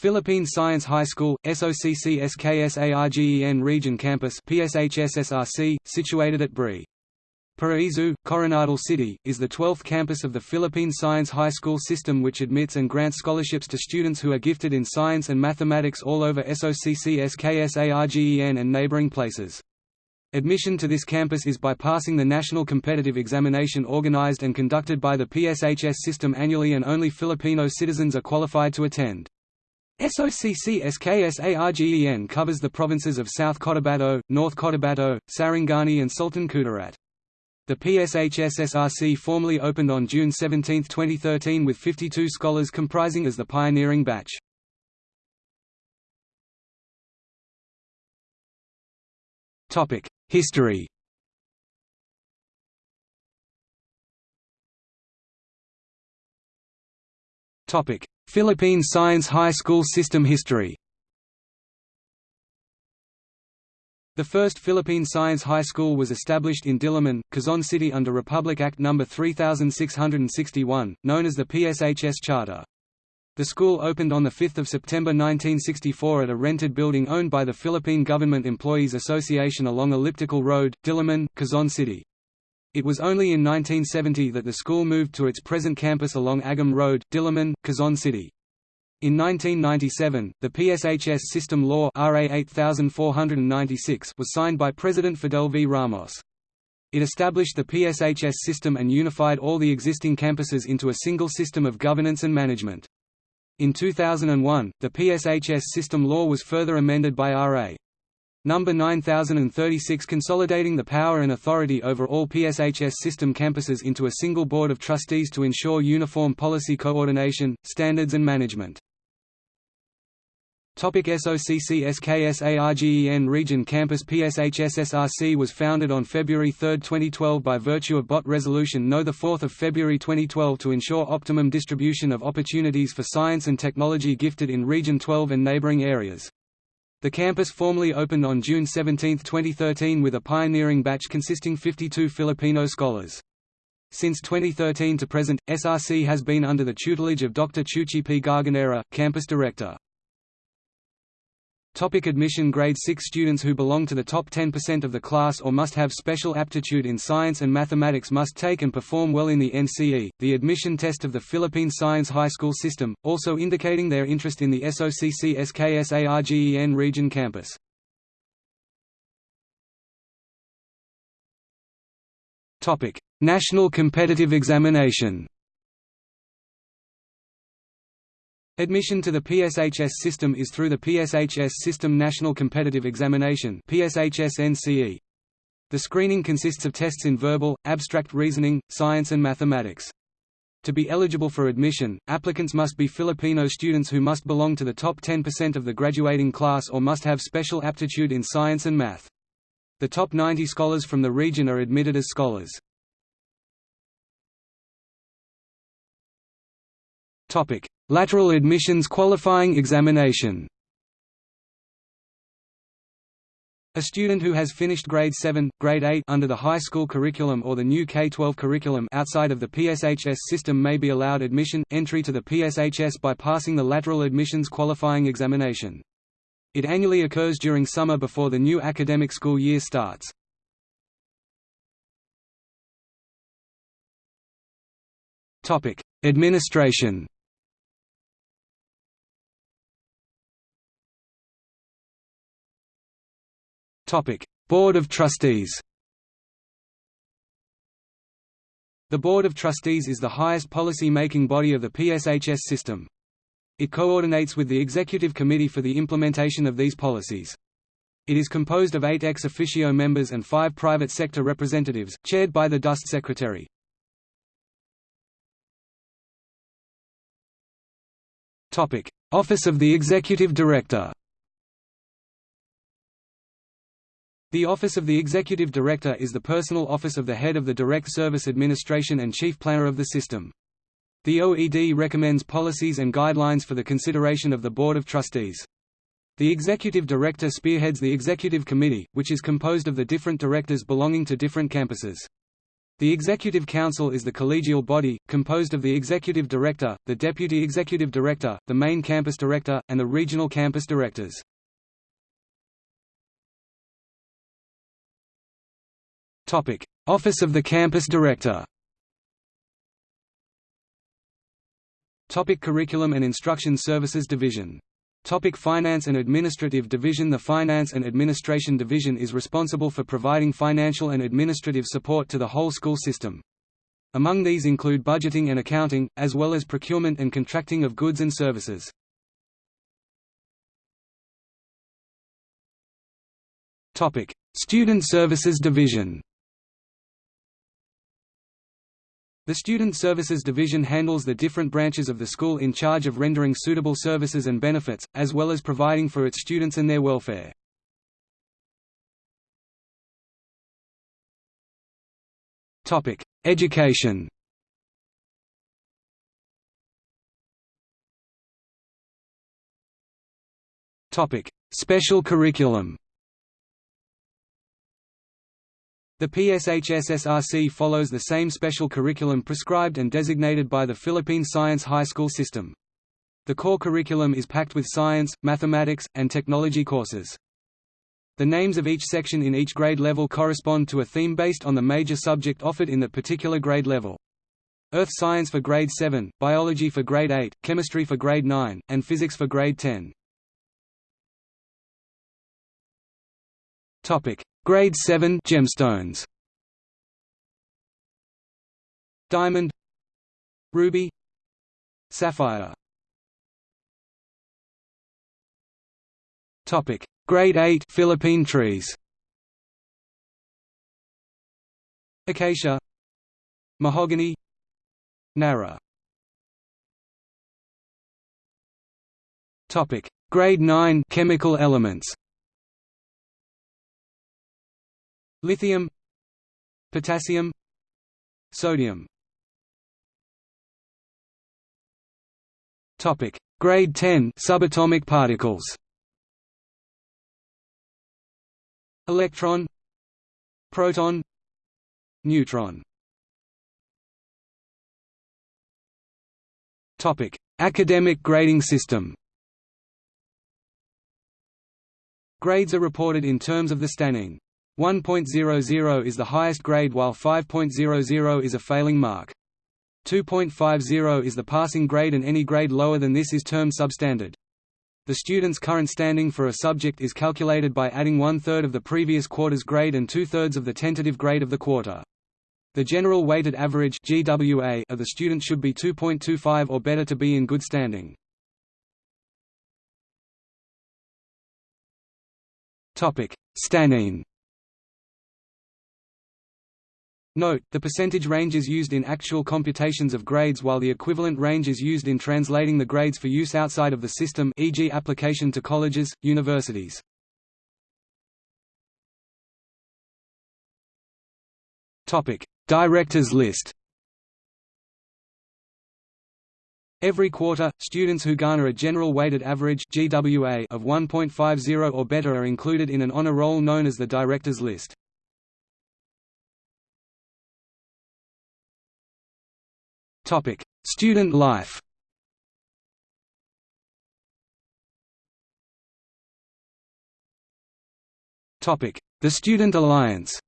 Philippine Science High School, SOCCSKSARGEN Region Campus PSHSSRC, situated at Bri. Paraiso, Coronadal City, is the 12th campus of the Philippine Science High School system which admits and grants scholarships to students who are gifted in science and mathematics all over SOCCSKSARGEN and neighboring places. Admission to this campus is by passing the National Competitive Examination organized and conducted by the PSHS system annually and only Filipino citizens are qualified to attend. SOCCSKSARGEN covers the provinces of South Cotabato, North Cotabato, Sarangani and Sultan Kudarat. The PSHS-SRC formally opened on June 17, 2013 with 52 scholars comprising as the pioneering batch. History Philippine Science High School System history The first Philippine Science High School was established in Diliman, Quezon City under Republic Act No. 3661, known as the PSHS Charter. The school opened on 5 September 1964 at a rented building owned by the Philippine Government Employees Association along Elliptical Road, Diliman, Quezon City. It was only in 1970 that the school moved to its present campus along Agham Road, Diliman, Quezon City. In 1997, the PSHS System Law RA 8496 was signed by President Fidel V. Ramos. It established the PSHS system and unified all the existing campuses into a single system of governance and management. In 2001, the PSHS system law was further amended by RA. Number 9036 consolidating the power and authority over all PSHS system campuses into a single board of trustees to ensure uniform policy coordination, standards and management. Topic SOCCSKSARGEN Region Campus PSHSSRC was founded on February 3, 2012 by virtue of BOT Resolution No. 4 February 2012 to ensure optimum distribution of opportunities for science and technology gifted in Region 12 and neighboring areas. The campus formally opened on June 17, 2013 with a pioneering batch consisting 52 Filipino scholars. Since 2013 to present, SRC has been under the tutelage of Dr. Chuchi P. Garganera, campus director. Topic admission Grade 6 students who belong to the top 10% of the class or must have special aptitude in science and mathematics must take and perform well in the NCE, the admission test of the Philippine Science High School system, also indicating their interest in the SOCCSKSARGEN region campus. National competitive examination Admission to the PSHS system is through the PSHS System National Competitive Examination The screening consists of tests in verbal, abstract reasoning, science and mathematics. To be eligible for admission, applicants must be Filipino students who must belong to the top 10% of the graduating class or must have special aptitude in science and math. The top 90 scholars from the region are admitted as scholars. Topic: Lateral admissions qualifying examination. A student who has finished grade 7, grade 8 under the high school curriculum or the new K-12 curriculum outside of the PSHS system may be allowed admission entry to the PSHS by passing the lateral admissions qualifying examination. It annually occurs during summer before the new academic school year starts. Topic: Administration Board of Trustees The Board of Trustees is the highest policy-making body of the PSHS system. It coordinates with the Executive Committee for the implementation of these policies. It is composed of eight ex officio members and five private sector representatives, chaired by the DOST Secretary. Office of the Executive Director The Office of the Executive Director is the personal office of the head of the Direct Service Administration and chief planner of the system. The OED recommends policies and guidelines for the consideration of the Board of Trustees. The Executive Director spearheads the Executive Committee, which is composed of the different directors belonging to different campuses. The Executive Council is the collegial body, composed of the Executive Director, the Deputy Executive Director, the Main Campus Director, and the Regional Campus Directors. Office of the Campus Director. Topic. Curriculum and Instruction Services Division. Topic. Finance and Administrative Division. The Finance and Administration Division is responsible for providing financial and administrative support to the whole school system. Among these include budgeting and accounting, as well as procurement and contracting of goods and services. Student Services Division The Student Services Division handles the different branches of the school in charge of rendering suitable services and benefits, as well as providing for its students and their welfare. Topic: Education Topic: Special curriculum The PSHSSRC follows the same special curriculum prescribed and designated by the Philippine Science High School system. The core curriculum is packed with science, mathematics, and technology courses. The names of each section in each grade level correspond to a theme based on the major subject offered in the particular grade level. Earth Science for grade 7, Biology for grade 8, Chemistry for grade 9, and Physics for grade 10. Topic: Grade 7 gemstones. Diamond, ruby, sapphire. Topic: Grade 8 Philippine trees. Acacia, mahogany, nara. Topic: Grade 9 Chemical elements. Lithium potassium sodium. Topic. Grade 10 subatomic particles. Electron proton neutron. Topic. Academic grading system. Grades are reported in terms of the standing 1.00 is the highest grade while 5.00 is a failing mark. 2.50 is the passing grade and any grade lower than this is termed substandard. The student's current standing for a subject is calculated by adding one-third of the previous quarter's grade and two-thirds of the tentative grade of the quarter. The general weighted average GWA of the student should be 2.25 or better to be in good standing. Topic: Note, the percentage range is used in actual computations of grades while the equivalent range is used in translating the grades for use outside of the system e.g. application to colleges, universities. Directors list Every quarter, students who garner a general weighted average GWA of 1.50 or better are included in an honor roll known as the Directors List. Topic: Student life. Topic: The Student Alliance.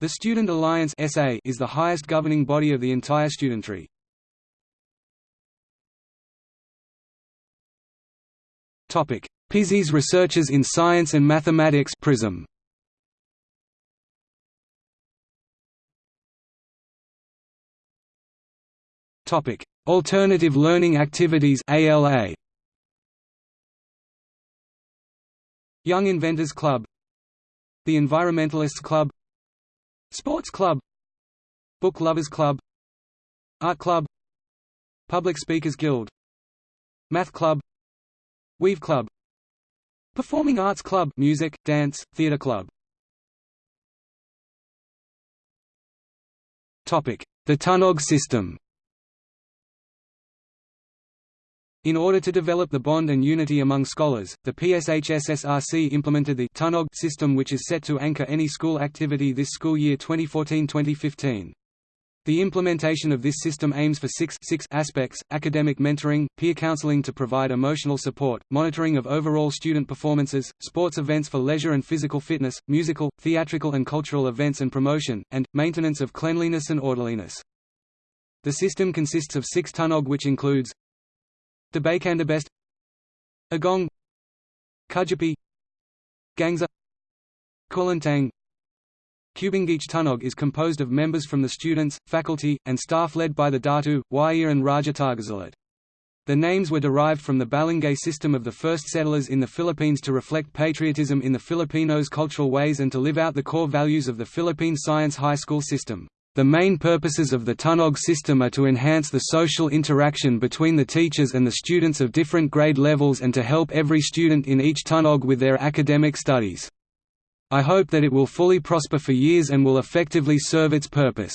The Student Alliance SA is the highest governing body of the entire studentry. Topic: Pisay's Researchers in Science and Mathematics Prism. Topic: Alternative Learning Activities (ALA). Young Inventors Club, the Environmentalists Club, Sports Club, Book Lovers Club, Art Club, Public Speakers Guild, Math Club, Weave Club, Performing Arts Club, Music, Dance, Theatre Club. Topic: The Tunog system. In order to develop the bond and unity among scholars, the PSHSSRC implemented the TUNOG system which is set to anchor any school activity this school year 2014-2015. The implementation of this system aims for six, six aspects, academic mentoring, peer counseling to provide emotional support, monitoring of overall student performances, sports events for leisure and physical fitness, musical, theatrical and cultural events and promotion, and, maintenance of cleanliness and orderliness. The system consists of six tunog which includes Debakandabest Agong. Kudyapi Gangsa Kulintang Kubingich Tunog is composed of members from the students, faculty, and staff led by the Datu, Wayir and Raja Targazalat. The names were derived from the Balangay system of the first settlers in the Philippines to reflect patriotism in the Filipinos' cultural ways and to live out the core values of the Philippine Science High School system. The main purposes of the Tunog system are to enhance the social interaction between the teachers and the students of different grade levels and to help every student in each Tunog with their academic studies. I hope that it will fully prosper for years and will effectively serve its purpose.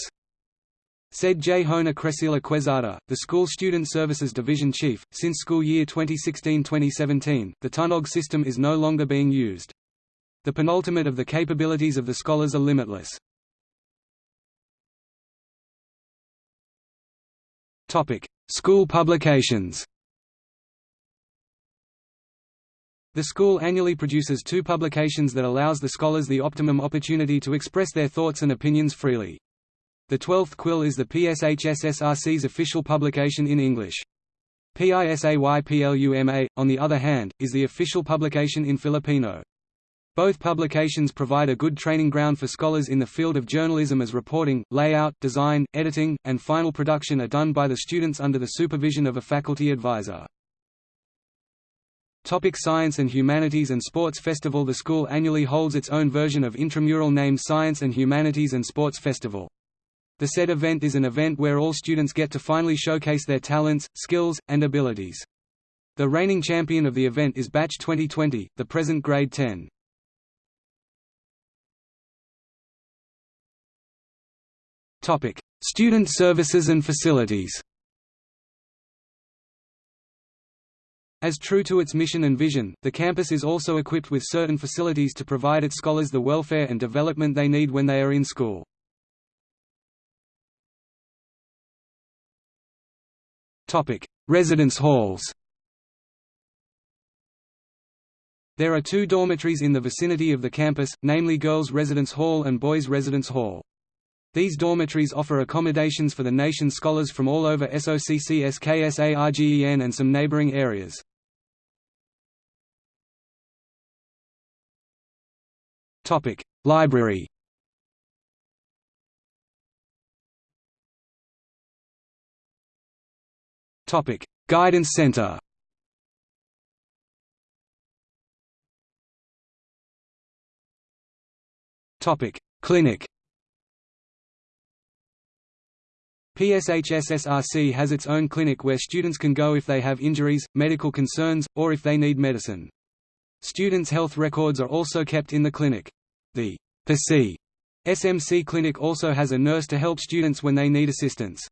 Said J. Hona Crescila Quezada, the School Student Services Division Chief, since school year 2016-2017, the Tunog system is no longer being used. The penultimate of the capabilities of the scholars are limitless. School publications The school annually produces two publications that allows the scholars the optimum opportunity to express their thoughts and opinions freely. The 12th quill is the PSHSSRC's official publication in English. PISAYPLUMA, on the other hand, is the official publication in Filipino. Both publications provide a good training ground for scholars in the field of journalism as reporting, layout, design, editing, and final production are done by the students under the supervision of a faculty advisor. Topic Science and Humanities and Sports Festival The school annually holds its own version of intramural named Science and Humanities and Sports Festival. The said event is an event where all students get to finally showcase their talents, skills, and abilities. The reigning champion of the event is Batch 2020, the present grade 10. Topic: Student services and facilities. As true to its mission and vision, the campus is also equipped with certain facilities to provide its scholars the welfare and development they need when they are in school. Topic: Residence halls. There are two dormitories in the vicinity of the campus, namely Girls' Residence Hall and Boys' Residence Hall. These dormitories offer accommodations for the nation's scholars from all over SOCCSKSARGEN and some neighboring areas. Library. Guidance Center. Clinic PSHSSRC has its own clinic where students can go if they have injuries, medical concerns, or if they need medicine. Students' health records are also kept in the clinic. The PC SMC clinic also has a nurse to help students when they need assistance.